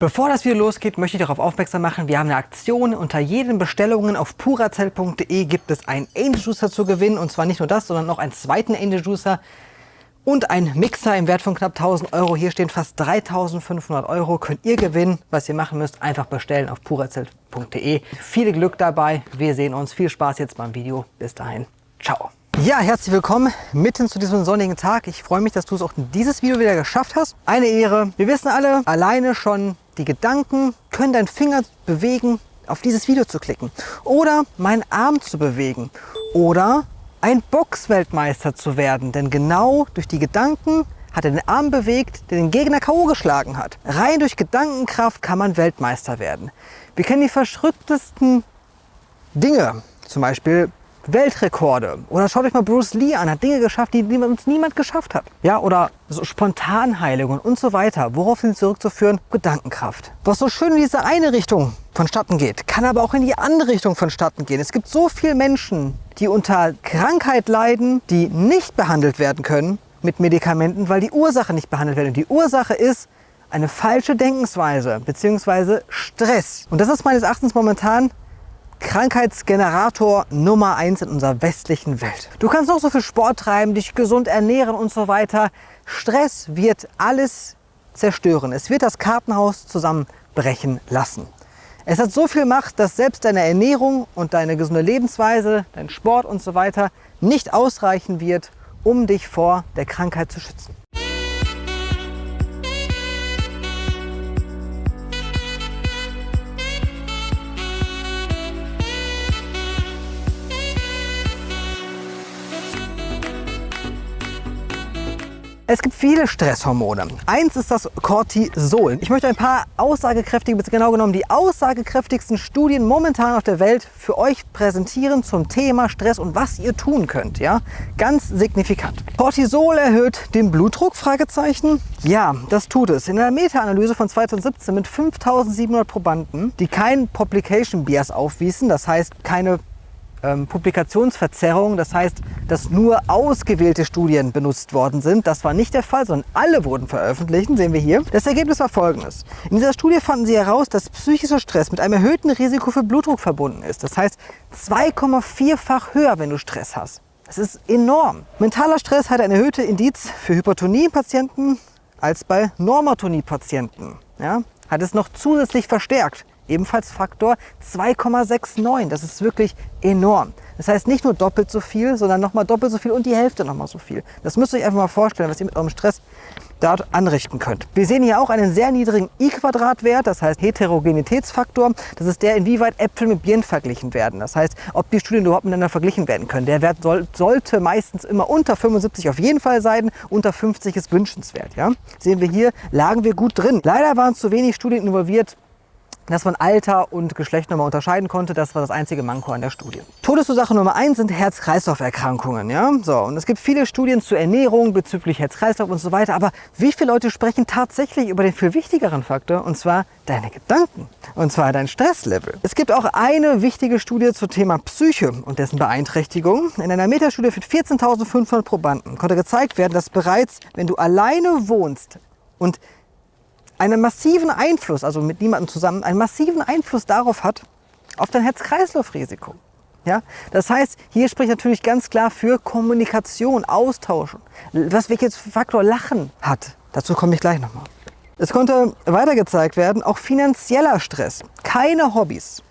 Bevor das Video losgeht, möchte ich darauf aufmerksam machen, wir haben eine Aktion. Unter jeden Bestellungen auf purazell.de gibt es einen Angel Juicer zu gewinnen. Und zwar nicht nur das, sondern noch einen zweiten Angel Juicer und einen Mixer im Wert von knapp 1000 Euro. Hier stehen fast 3500 Euro. Könnt ihr gewinnen. Was ihr machen müsst, einfach bestellen auf purazell.de. Viel Glück dabei. Wir sehen uns. Viel Spaß jetzt beim Video. Bis dahin. Ciao. Ja, herzlich willkommen mitten zu diesem sonnigen Tag. Ich freue mich, dass du es auch in dieses Video wieder geschafft hast. Eine Ehre. Wir wissen alle, alleine schon die Gedanken können deinen Finger bewegen, auf dieses Video zu klicken. Oder meinen Arm zu bewegen. Oder ein Boxweltmeister zu werden. Denn genau durch die Gedanken hat er den Arm bewegt, der den Gegner K.O. geschlagen hat. Rein durch Gedankenkraft kann man Weltmeister werden. Wir kennen die verschrücktesten Dinge. Zum Beispiel Weltrekorde. Oder schaut euch mal Bruce Lee an, hat Dinge geschafft, die uns niemand geschafft hat. Ja, oder so Spontanheilungen und so weiter. Worauf sind zurückzuführen? Gedankenkraft. Was so schön in diese eine Richtung vonstatten geht, kann aber auch in die andere Richtung vonstatten gehen. Es gibt so viele Menschen, die unter Krankheit leiden, die nicht behandelt werden können mit Medikamenten, weil die Ursache nicht behandelt wird. Und die Ursache ist eine falsche Denkensweise bzw. Stress. Und das ist meines Erachtens momentan Krankheitsgenerator Nummer eins in unserer westlichen Welt. Du kannst noch so viel Sport treiben, dich gesund ernähren und so weiter. Stress wird alles zerstören. Es wird das Kartenhaus zusammenbrechen lassen. Es hat so viel Macht, dass selbst deine Ernährung und deine gesunde Lebensweise, dein Sport und so weiter nicht ausreichen wird, um dich vor der Krankheit zu schützen. Es gibt viele Stresshormone. Eins ist das Cortisol. Ich möchte ein paar aussagekräftige, genau genommen die aussagekräftigsten Studien momentan auf der Welt für euch präsentieren zum Thema Stress und was ihr tun könnt. Ja, Ganz signifikant. Cortisol erhöht den Blutdruck? Fragezeichen. Ja, das tut es. In einer Meta-Analyse von 2017 mit 5700 Probanden, die kein Publication Bias aufwiesen, das heißt keine ähm, Publikationsverzerrung, das heißt, dass nur ausgewählte Studien benutzt worden sind. Das war nicht der Fall, sondern alle wurden veröffentlicht, sehen wir hier. Das Ergebnis war folgendes. In dieser Studie fanden sie heraus, dass psychischer Stress mit einem erhöhten Risiko für Blutdruck verbunden ist. Das heißt, 2,4-fach höher, wenn du Stress hast. Das ist enorm. Mentaler Stress hat eine erhöhte Indiz für Hypertonie-Patienten als bei Normatonie-Patienten. Ja? Hat es noch zusätzlich verstärkt ebenfalls Faktor 2,69. Das ist wirklich enorm. Das heißt nicht nur doppelt so viel, sondern nochmal doppelt so viel und die Hälfte nochmal so viel. Das müsst ihr euch einfach mal vorstellen, was ihr mit eurem Stress dort anrichten könnt. Wir sehen hier auch einen sehr niedrigen I-Quadrat-Wert, das heißt Heterogenitätsfaktor. Das ist der, inwieweit Äpfel mit Birnen verglichen werden. Das heißt, ob die Studien überhaupt miteinander verglichen werden können. Der Wert soll, sollte meistens immer unter 75 auf jeden Fall sein, unter 50 ist wünschenswert. Ja? Sehen wir hier, lagen wir gut drin. Leider waren zu wenig Studien involviert, dass man Alter und Geschlecht nochmal unterscheiden konnte. Das war das einzige Manko an der Studie. Todesursache Nummer eins sind Herz-Kreislauf-Erkrankungen. Ja? So, und es gibt viele Studien zur Ernährung bezüglich Herz-Kreislauf und so weiter. Aber wie viele Leute sprechen tatsächlich über den viel wichtigeren Faktor, und zwar deine Gedanken, und zwar dein Stresslevel. Es gibt auch eine wichtige Studie zum Thema Psyche und dessen Beeinträchtigung. In einer Metastudie mit 14.500 Probanden konnte gezeigt werden, dass bereits, wenn du alleine wohnst und einen massiven Einfluss, also mit niemandem zusammen, einen massiven Einfluss darauf hat, auf dein Herz-Kreislauf-Risiko. Ja? Das heißt, hier spricht natürlich ganz klar für Kommunikation, Austauschen. Was welches Faktor Lachen hat, dazu komme ich gleich nochmal. Es konnte weiter gezeigt werden, auch finanzieller Stress, keine Hobbys,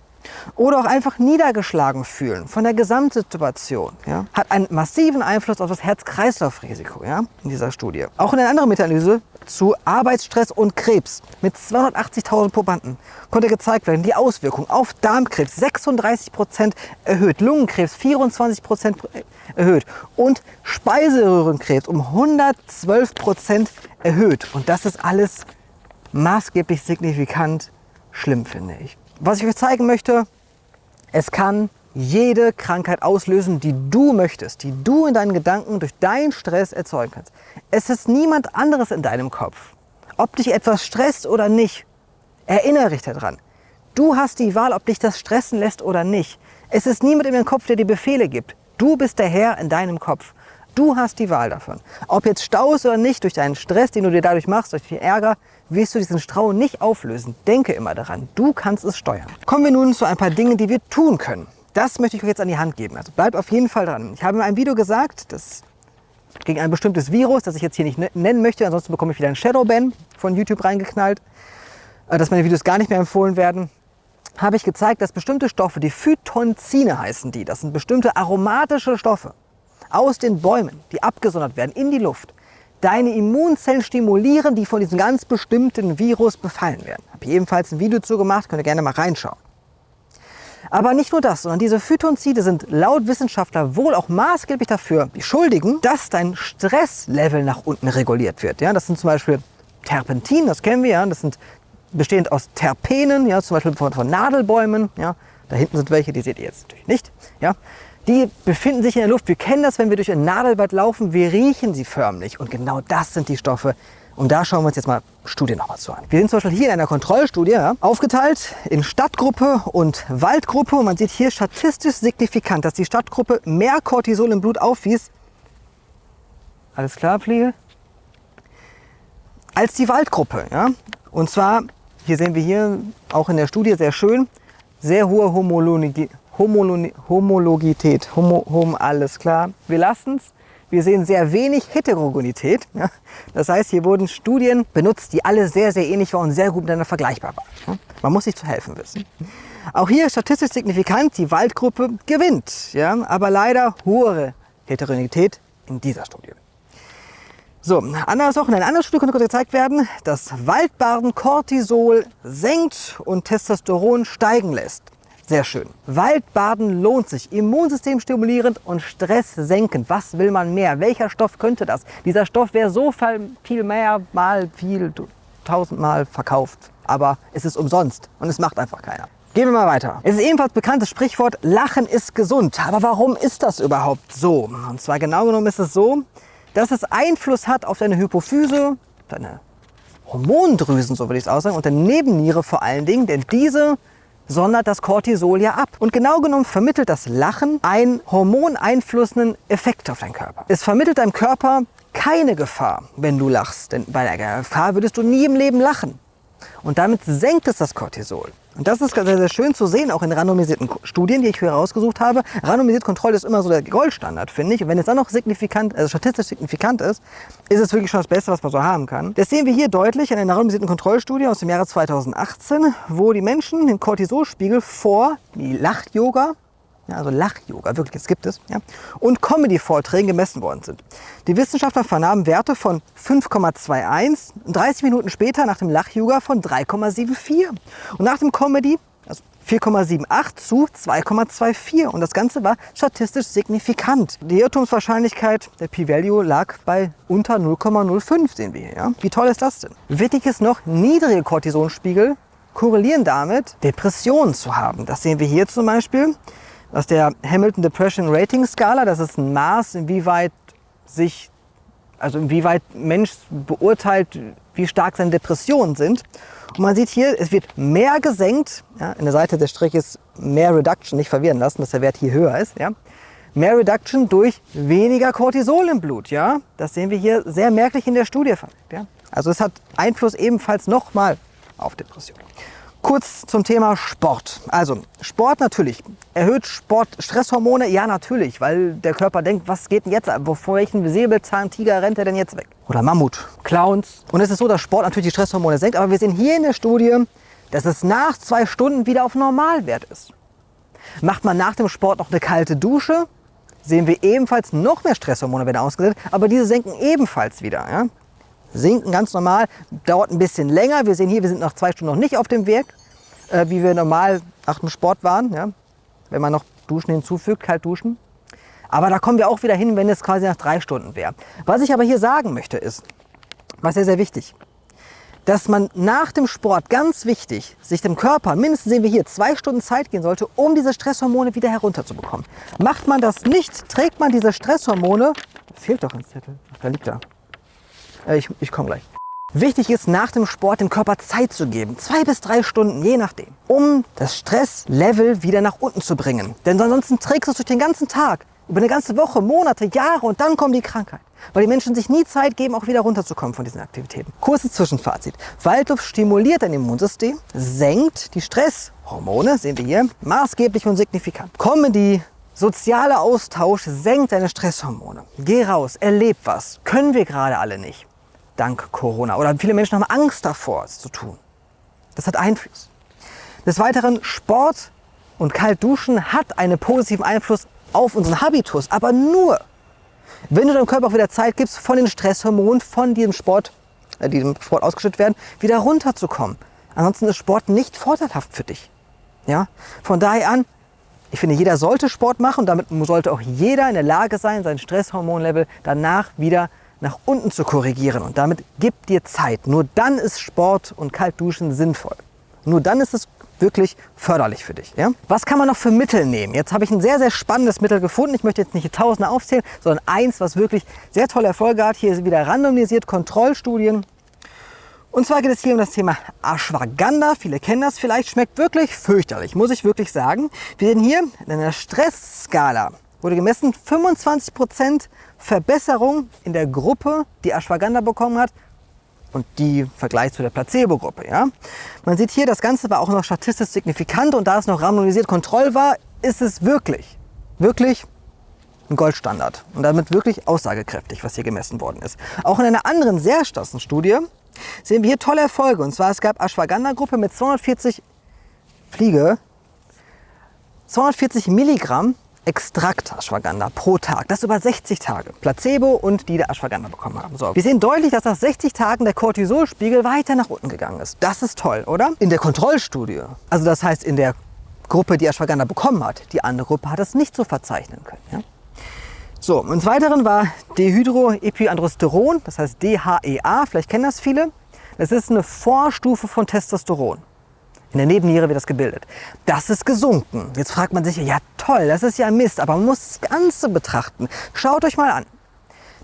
oder auch einfach niedergeschlagen fühlen von der Gesamtsituation, ja, hat einen massiven Einfluss auf das Herz-Kreislauf-Risiko ja, in dieser Studie. Auch in einer anderen Meta-Analyse zu Arbeitsstress und Krebs mit 280.000 Probanden konnte gezeigt werden, die Auswirkungen auf Darmkrebs 36% erhöht, Lungenkrebs 24% erhöht und Speiseröhrenkrebs um 112% erhöht. Und das ist alles maßgeblich signifikant schlimm, finde ich. Was ich euch zeigen möchte, es kann jede Krankheit auslösen, die du möchtest, die du in deinen Gedanken durch deinen Stress erzeugen kannst. Es ist niemand anderes in deinem Kopf. Ob dich etwas stresst oder nicht, erinnere dich daran. Du hast die Wahl, ob dich das stressen lässt oder nicht. Es ist niemand in deinem Kopf, der dir Befehle gibt. Du bist der Herr in deinem Kopf. Du hast die Wahl davon. Ob jetzt Staus oder nicht, durch deinen Stress, den du dir dadurch machst, durch den Ärger, wirst du diesen Strau nicht auflösen. Denke immer daran, du kannst es steuern. Kommen wir nun zu ein paar Dingen, die wir tun können. Das möchte ich euch jetzt an die Hand geben. Also bleibt auf jeden Fall dran. Ich habe in einem Video gesagt, dass gegen ein bestimmtes Virus, das ich jetzt hier nicht ne-, nennen möchte, ansonsten bekomme ich wieder einen Shadowban von YouTube reingeknallt, äh, dass meine Videos gar nicht mehr empfohlen werden, habe ich gezeigt, dass bestimmte Stoffe, die Phytonzine heißen die, das sind bestimmte aromatische Stoffe aus den Bäumen, die abgesondert werden in die Luft, deine Immunzellen stimulieren, die von diesem ganz bestimmten Virus befallen werden. Habe ich ebenfalls ein Video zu gemacht, könnt ihr gerne mal reinschauen. Aber nicht nur das, sondern diese Phytonzide sind laut Wissenschaftler wohl auch maßgeblich dafür beschuldigen, dass dein Stresslevel nach unten reguliert wird. Ja, das sind zum Beispiel Terpentin, das kennen wir, ja, das sind bestehend aus Terpenen, ja, zum Beispiel von, von Nadelbäumen. Ja. Da hinten sind welche, die seht ihr jetzt natürlich nicht. Ja. Die befinden sich in der Luft. Wir kennen das, wenn wir durch ein Nadelwald laufen, wir riechen sie förmlich. Und genau das sind die Stoffe, und da schauen wir uns jetzt mal Studien nochmal zu an. Wir sind zum Beispiel hier in einer Kontrollstudie ja, aufgeteilt in Stadtgruppe und Waldgruppe. Und man sieht hier statistisch signifikant, dass die Stadtgruppe mehr Cortisol im Blut aufwies. Alles klar, Fliege? Als die Waldgruppe. Ja? Und zwar, hier sehen wir hier auch in der Studie sehr schön, sehr hohe Homologi Homologität. Homo, hom, alles klar. Wir lassen es. Wir sehen sehr wenig Heterogenität. Ja? Das heißt, hier wurden Studien benutzt, die alle sehr, sehr ähnlich waren und sehr gut miteinander vergleichbar waren. Man muss sich zu helfen wissen. Auch hier statistisch signifikant, die Waldgruppe gewinnt, ja? aber leider hohe Heterogenität in dieser Studie. So, andere Sachen. In einer anderen Studie konnte gezeigt werden, dass Waldbaden Cortisol senkt und Testosteron steigen lässt. Sehr schön. Waldbaden lohnt sich. Immunsystem stimulierend und Stress senkend. Was will man mehr? Welcher Stoff könnte das? Dieser Stoff wäre so viel mehr, mal viel, tausendmal verkauft. Aber es ist umsonst und es macht einfach keiner. Gehen wir mal weiter. Es ist ebenfalls bekanntes Sprichwort, Lachen ist gesund. Aber warum ist das überhaupt so? Und zwar genau genommen ist es so, dass es Einfluss hat auf deine Hypophyse, deine Hormondrüsen, so würde ich es aussagen, und deine Nebenniere vor allen Dingen, denn diese sondert das Cortisol ja ab. Und genau genommen vermittelt das Lachen einen hormoneinflussenden Effekt auf deinen Körper. Es vermittelt deinem Körper keine Gefahr, wenn du lachst. Denn bei der Gefahr würdest du nie im Leben lachen. Und damit senkt es das Cortisol. Und das ist sehr, sehr schön zu sehen, auch in randomisierten Studien, die ich hier rausgesucht habe. Randomisierte Kontrolle ist immer so der Goldstandard, finde ich. Und wenn es dann noch signifikant, also statistisch signifikant ist, ist es wirklich schon das Beste, was man so haben kann. Das sehen wir hier deutlich in einer randomisierten Kontrollstudie aus dem Jahre 2018, wo die Menschen den Cortisolspiegel vor die Lach-Yoga ja, also Lach-Yoga, wirklich, das gibt es, ja, und Comedy-Vorträgen gemessen worden sind. Die Wissenschaftler vernahmen Werte von 5,21 und 30 Minuten später nach dem Lach-Yoga von 3,74 und nach dem Comedy also 4,78 zu 2,24 und das Ganze war statistisch signifikant. Die Irrtumswahrscheinlichkeit der P-Value lag bei unter 0,05, sehen wir hier. Ja? Wie toll ist das denn? Wichtig ist noch, niedrige Cortisonspiegel korrelieren damit, Depressionen zu haben. Das sehen wir hier zum Beispiel aus der Hamilton Depression Rating Skala. Das ist ein Maß, inwieweit sich, also inwieweit Mensch beurteilt, wie stark seine Depressionen sind. Und man sieht hier, es wird mehr gesenkt. Ja, in der Seite des Striches mehr Reduction, nicht verwirren lassen, dass der Wert hier höher ist. Ja. Mehr Reduction durch weniger Cortisol im Blut. Ja. Das sehen wir hier sehr merklich in der Studie. Ja. Also es hat Einfluss ebenfalls nochmal auf Depressionen. Kurz zum Thema Sport. Also Sport natürlich. Erhöht Sport Stresshormone? Ja, natürlich, weil der Körper denkt, was geht denn jetzt? Vor welchen Säbelzahntiger rennt er denn jetzt weg? Oder Mammut, Clowns. Und es ist so, dass Sport natürlich die Stresshormone senkt, aber wir sehen hier in der Studie, dass es nach zwei Stunden wieder auf Normalwert ist. Macht man nach dem Sport noch eine kalte Dusche, sehen wir ebenfalls noch mehr Stresshormone werden ausgesetzt, aber diese senken ebenfalls wieder. Ja? Sinken ganz normal, dauert ein bisschen länger. Wir sehen hier, wir sind nach zwei Stunden noch nicht auf dem Weg, äh, wie wir normal nach dem Sport waren. Ja? Wenn man noch Duschen hinzufügt, kalt duschen. Aber da kommen wir auch wieder hin, wenn es quasi nach drei Stunden wäre. Was ich aber hier sagen möchte ist, was sehr, sehr wichtig, dass man nach dem Sport, ganz wichtig, sich dem Körper, mindestens sehen wir hier, zwei Stunden Zeit gehen sollte, um diese Stresshormone wieder herunterzubekommen. Macht man das nicht, trägt man diese Stresshormone, fehlt doch ein Zettel, da liegt er, ich, ich komme gleich. Wichtig ist, nach dem Sport dem Körper Zeit zu geben, zwei bis drei Stunden, je nachdem, um das Stresslevel wieder nach unten zu bringen. Denn ansonsten trägst du es durch den ganzen Tag, über eine ganze Woche, Monate, Jahre und dann kommt die Krankheit. weil die Menschen sich nie Zeit geben, auch wieder runterzukommen von diesen Aktivitäten. Kurzes Zwischenfazit. Waldluft stimuliert dein Immunsystem, senkt die Stresshormone, sehen wir hier, maßgeblich und signifikant. Comedy, sozialer Austausch senkt deine Stresshormone. Geh raus, erleb was. Können wir gerade alle nicht. Dank Corona. Oder viele Menschen haben Angst davor, es zu tun. Das hat Einfluss. Des Weiteren, Sport und Kaltduschen hat einen positiven Einfluss auf unseren Habitus, aber nur, wenn du deinem Körper auch wieder Zeit gibst, von den Stresshormonen, von diesem Sport, äh, im Sport ausgeschüttet werden, wieder runterzukommen. Ansonsten ist Sport nicht vorteilhaft für dich. Ja? Von daher an, ich finde, jeder sollte Sport machen und damit sollte auch jeder in der Lage sein, sein Stresshormonlevel danach wieder nach unten zu korrigieren. Und damit gib dir Zeit. Nur dann ist Sport und Kaltduschen sinnvoll. Nur dann ist es wirklich förderlich für dich. Ja? Was kann man noch für Mittel nehmen? Jetzt habe ich ein sehr, sehr spannendes Mittel gefunden. Ich möchte jetzt nicht Tausende aufzählen, sondern eins, was wirklich sehr tolle Erfolge hat. Hier ist wieder randomisiert Kontrollstudien. Und zwar geht es hier um das Thema Ashwagandha. Viele kennen das vielleicht. Schmeckt wirklich fürchterlich, muss ich wirklich sagen. Wir sehen hier in einer Stressskala wurde gemessen 25% Verbesserung in der Gruppe, die Ashwagandha bekommen hat, und die im Vergleich zu der Placebo-Gruppe. Ja? Man sieht hier, das Ganze war auch noch statistisch signifikant und da es noch randomisiert Kontroll war, ist es wirklich, wirklich ein Goldstandard und damit wirklich aussagekräftig, was hier gemessen worden ist. Auch in einer anderen sehr starken Studie sehen wir hier tolle Erfolge. Und zwar es gab Ashwagandha-Gruppe mit 240 Fliege, 240 Milligramm Extrakt Ashwagandha pro Tag. Das über 60 Tage. Placebo und die der Ashwagandha bekommen haben. So. Wir sehen deutlich, dass nach 60 Tagen der Cortisolspiegel weiter nach unten gegangen ist. Das ist toll, oder? In der Kontrollstudie, also das heißt in der Gruppe, die Ashwagandha bekommen hat, die andere Gruppe hat es nicht so verzeichnen können. Ja? So, und Weiteren war Dehydroepiandrosteron, das heißt DHEA, vielleicht kennen das viele. Das ist eine Vorstufe von Testosteron. In der Nebenniere wird das gebildet. Das ist gesunken. Jetzt fragt man sich, ja toll, das ist ja Mist, aber man muss das Ganze betrachten. Schaut euch mal an.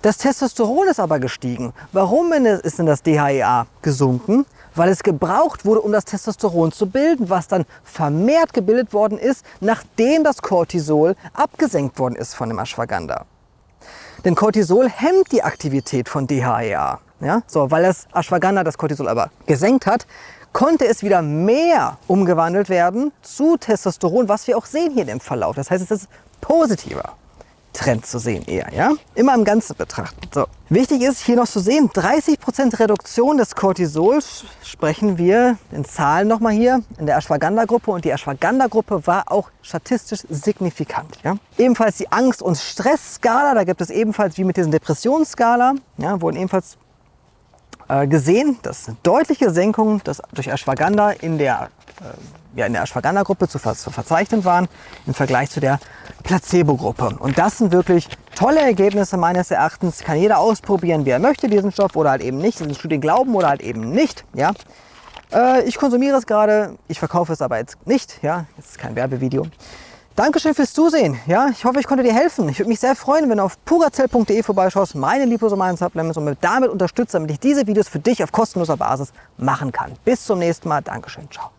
Das Testosteron ist aber gestiegen. Warum ist denn das DHEA gesunken? Weil es gebraucht wurde, um das Testosteron zu bilden, was dann vermehrt gebildet worden ist, nachdem das Cortisol abgesenkt worden ist von dem Ashwagandha. Denn Cortisol hemmt die Aktivität von DHEA. Ja? So, weil das Ashwagandha das Cortisol aber gesenkt hat, konnte es wieder mehr umgewandelt werden zu Testosteron, was wir auch sehen hier im Verlauf. Das heißt, es ist positiver. Trend zu sehen eher, ja? Immer im Ganzen betrachten. So. Wichtig ist hier noch zu sehen, 30% Reduktion des Cortisols sprechen wir in Zahlen nochmal hier in der Ashwagandha-Gruppe und die Ashwagandha-Gruppe war auch statistisch signifikant. Ja? Ebenfalls die Angst- und Stressskala, da gibt es ebenfalls wie mit diesen Depressionsskala, ja, wurden ebenfalls gesehen, dass eine deutliche Senkung das durch Ashwagandha in der, äh, ja, in der Ashwagandha-Gruppe zu, ver zu verzeichnen waren im Vergleich zu der Placebo-Gruppe. Und das sind wirklich tolle Ergebnisse meines Erachtens. Kann jeder ausprobieren, wie er möchte, diesen Stoff oder halt eben nicht. Diesen Studien glauben oder halt eben nicht. Ja? Äh, ich konsumiere es gerade, ich verkaufe es aber jetzt nicht. Ja? Das ist kein Werbevideo. Dankeschön fürs Zusehen. Ja, ich hoffe, ich konnte dir helfen. Ich würde mich sehr freuen, wenn du auf puracell.de vorbeischaust, meine liposomalen Supplements und damit unterstützt, damit ich diese Videos für dich auf kostenloser Basis machen kann. Bis zum nächsten Mal. Dankeschön. Ciao.